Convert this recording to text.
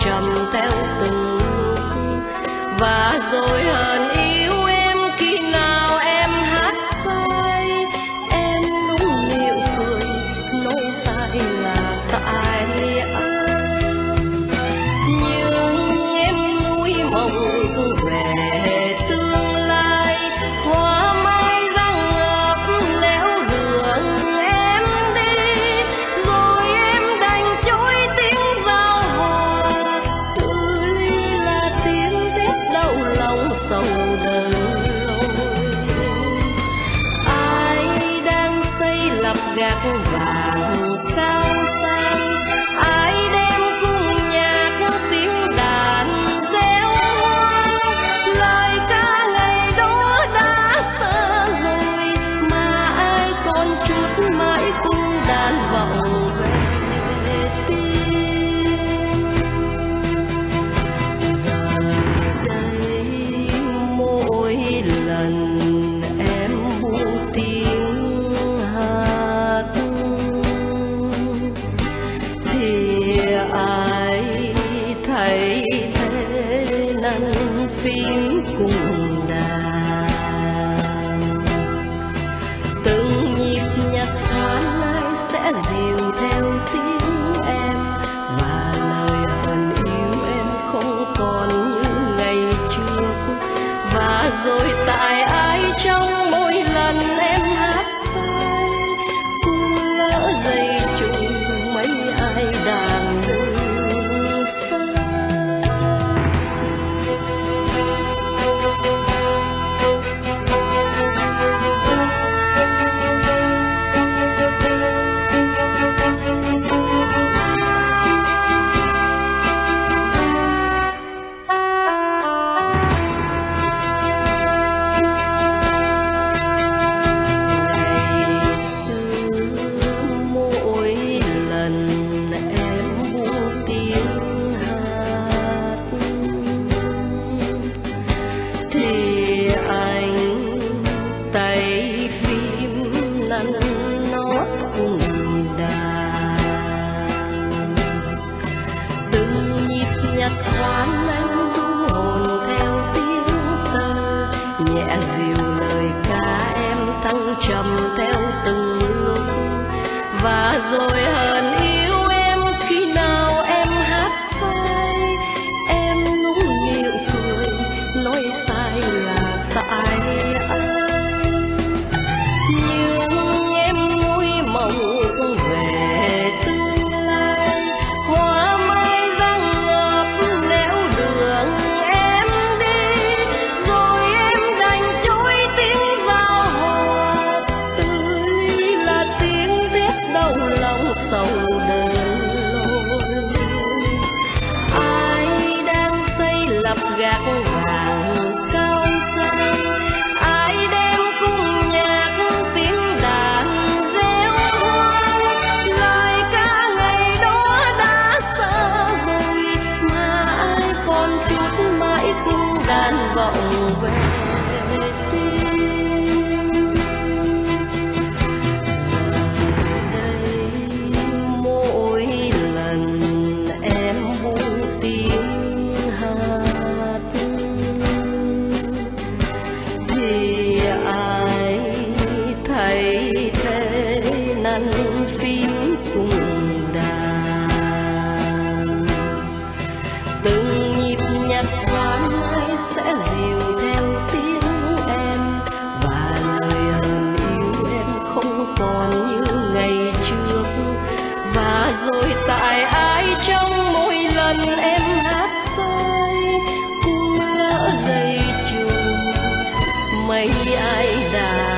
trầm theo từng và rồi hờn yêu em khi lập thế phím cùng nhịp nhạc anh du hồn theo tiếng tơ nhẹ dịu lời ca em thăng trầm theo từng lúc và rồi hờn yêu em khi nào em hát sai. Em nũng nịu cười, nói sai là tại anh sầu đời ai đang xây lập gác vàng cao sang ai đem cung nhạc tiếng đàn réo hoang lời ca ngày đó đã xa rồi, mà ai còn chút mãi cung đàn vọng về. Thì ai thấy thế năn phím cùng đàn. Từng nhịp nhạc thoáng ai sẽ dịu theo tiếng em, và lời hờn yêu em không còn như ngày trước. Và rồi tại ai trong like that.